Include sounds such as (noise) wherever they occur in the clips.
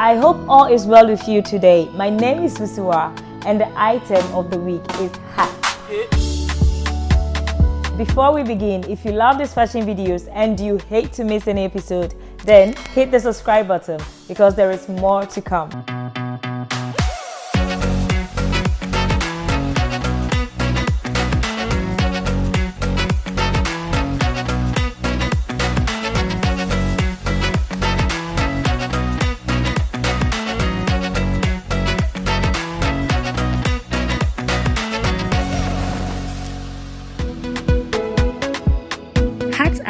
I hope all is well with you today. My name is Fusiwa and the item of the week is hat. Before we begin, if you love these fashion videos and you hate to miss any episode, then hit the subscribe button because there is more to come.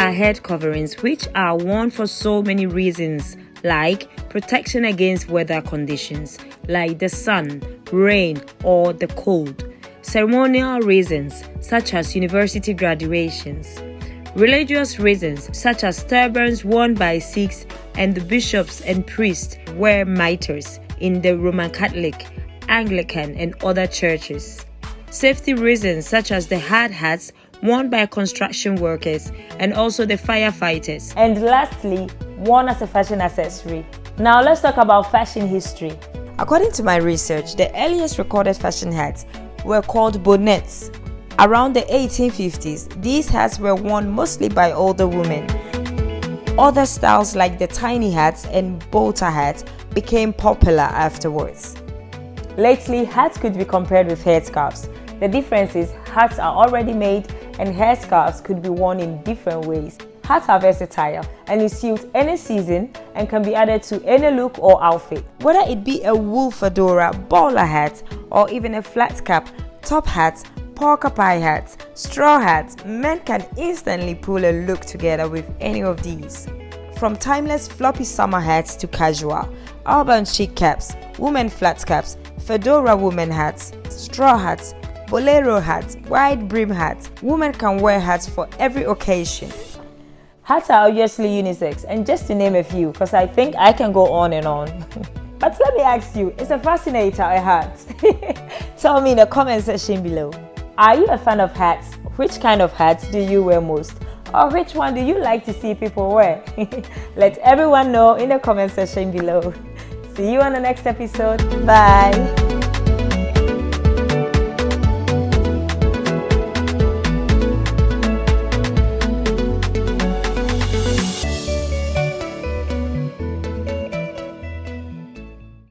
Are head coverings which are worn for so many reasons like protection against weather conditions like the sun, rain, or the cold, ceremonial reasons such as university graduations, religious reasons such as turbans worn by Sikhs and the bishops and priests wear mitres in the Roman Catholic, Anglican, and other churches. Safety reasons such as the hard hats worn by construction workers and also the firefighters. And lastly, worn as a fashion accessory. Now let's talk about fashion history. According to my research, the earliest recorded fashion hats were called bonnets. Around the 1850s, these hats were worn mostly by older women. Other styles like the tiny hats and boater hats became popular afterwards. Lately, hats could be compared with headscarves. The difference is hats are already made and headscarves could be worn in different ways. Hats are versatile and it suits any season and can be added to any look or outfit. Whether it be a wool fedora, bowler hat, or even a flat cap, top hats, pork pie hats, straw hats, men can instantly pull a look together with any of these. From timeless floppy summer hats to casual, urban chic caps, women flat caps, fedora women hats, straw hats, bolero hats, wide brim hats. Women can wear hats for every occasion. Hats are obviously unisex and just to name a few because I think I can go on and on. (laughs) but let me ask you, is a fascinator a hat? (laughs) Tell me in the comment section below. Are you a fan of hats? Which kind of hats do you wear most? Or which one do you like to see people wear? (laughs) Let everyone know in the comment section below. See you on the next episode. Bye.